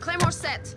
Claymore set.